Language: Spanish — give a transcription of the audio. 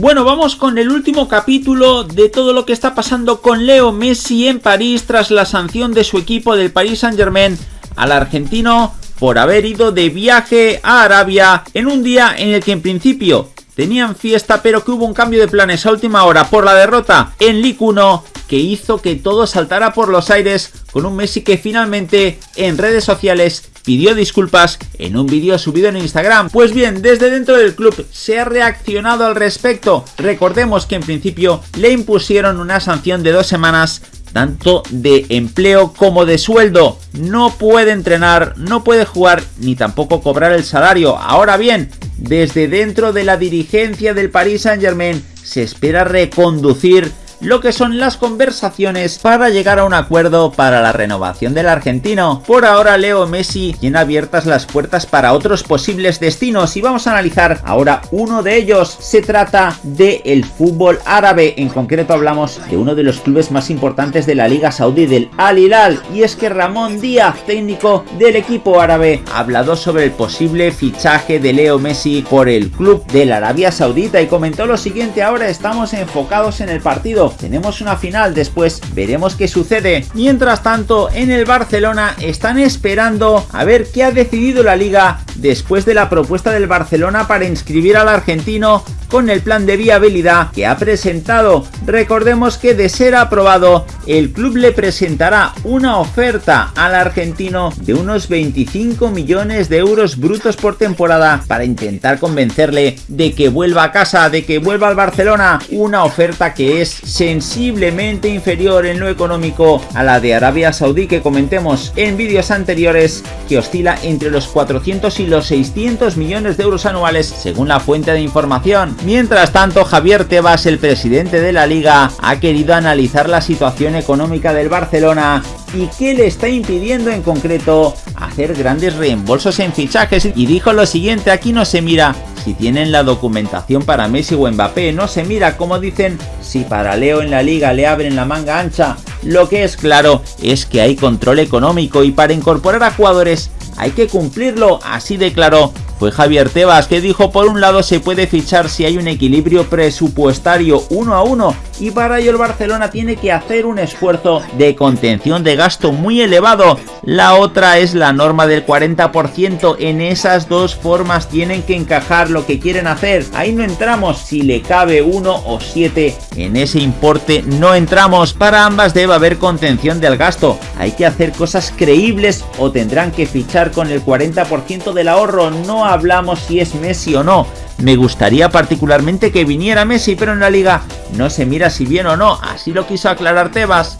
Bueno, vamos con el último capítulo de todo lo que está pasando con Leo Messi en París tras la sanción de su equipo del Paris Saint Germain al argentino por haber ido de viaje a Arabia en un día en el que en principio tenían fiesta pero que hubo un cambio de planes a última hora por la derrota en Ligue 1 que hizo que todo saltara por los aires con un Messi que finalmente en redes sociales pidió disculpas en un vídeo subido en Instagram. Pues bien, desde dentro del club se ha reaccionado al respecto. Recordemos que en principio le impusieron una sanción de dos semanas tanto de empleo como de sueldo. No puede entrenar, no puede jugar ni tampoco cobrar el salario. Ahora bien, desde dentro de la dirigencia del Paris Saint Germain se espera reconducir lo que son las conversaciones para llegar a un acuerdo para la renovación del argentino. Por ahora Leo Messi tiene abiertas las puertas para otros posibles destinos y vamos a analizar ahora uno de ellos. Se trata del el fútbol árabe, en concreto hablamos de uno de los clubes más importantes de la Liga Saudí, del Al Hilal, y es que Ramón Díaz, técnico del equipo árabe, ha hablado sobre el posible fichaje de Leo Messi por el club de la Arabia Saudita y comentó lo siguiente, ahora estamos enfocados en el partido tenemos una final, después veremos qué sucede. Mientras tanto, en el Barcelona están esperando a ver qué ha decidido la liga después de la propuesta del Barcelona para inscribir al argentino con el plan de viabilidad que ha presentado. Recordemos que de ser aprobado, el club le presentará una oferta al argentino de unos 25 millones de euros brutos por temporada para intentar convencerle de que vuelva a casa, de que vuelva al Barcelona. Una oferta que es sensiblemente inferior en lo económico a la de Arabia Saudí que comentemos en vídeos anteriores que oscila entre los 400 y los 600 millones de euros anuales según la fuente de información. Mientras tanto, Javier Tebas, el presidente de la liga, ha querido analizar la situación económica del Barcelona y qué le está impidiendo en concreto hacer grandes reembolsos en fichajes y dijo lo siguiente, aquí no se mira si tienen la documentación para Messi o Mbappé, no se mira como dicen si para Leo en la liga le abren la manga ancha, lo que es claro es que hay control económico y para incorporar a jugadores hay que cumplirlo, así de claro fue Javier Tebas que dijo por un lado se puede fichar si hay un equilibrio presupuestario uno a uno y para ello el Barcelona tiene que hacer un esfuerzo de contención de gasto muy elevado. La otra es la norma del 40%, en esas dos formas tienen que encajar lo que quieren hacer. Ahí no entramos, si le cabe uno o siete en ese importe no entramos. Para ambas debe haber contención del gasto. Hay que hacer cosas creíbles o tendrán que fichar con el 40% del ahorro. No hablamos si es Messi o no. Me gustaría particularmente que viniera Messi, pero en la liga no se mira si bien o no, así lo quiso aclarar Tebas.